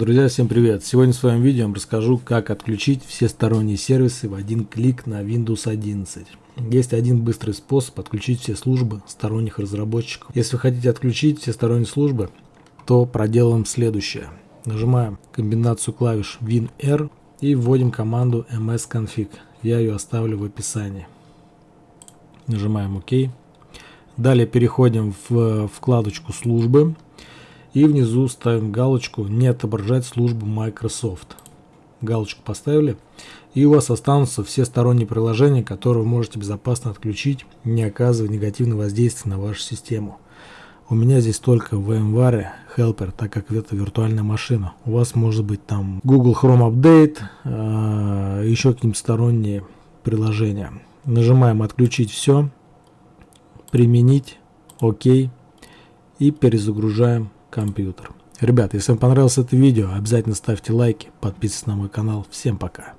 Друзья, всем привет! Сегодня в своем видео я вам расскажу, как отключить все сторонние сервисы в один клик на Windows 11. Есть один быстрый способ отключить все службы сторонних разработчиков. Если вы хотите отключить все сторонние службы, то проделаем следующее. Нажимаем комбинацию клавиш WinR и вводим команду msconfig. Я ее оставлю в описании. Нажимаем ОК. Далее переходим в вкладочку службы и внизу ставим галочку «Не отображать службу Microsoft». Галочку поставили. И у вас останутся все сторонние приложения, которые вы можете безопасно отключить, не оказывая негативного воздействия на вашу систему. У меня здесь только VMware Helper, так как это виртуальная машина. У вас может быть там Google Chrome Update, э, еще какие-нибудь сторонние приложения. Нажимаем «Отключить все», «Применить», «Ок» и перезагружаем компьютер. Ребят, если вам понравилось это видео, обязательно ставьте лайки, подписывайтесь на мой канал. Всем пока!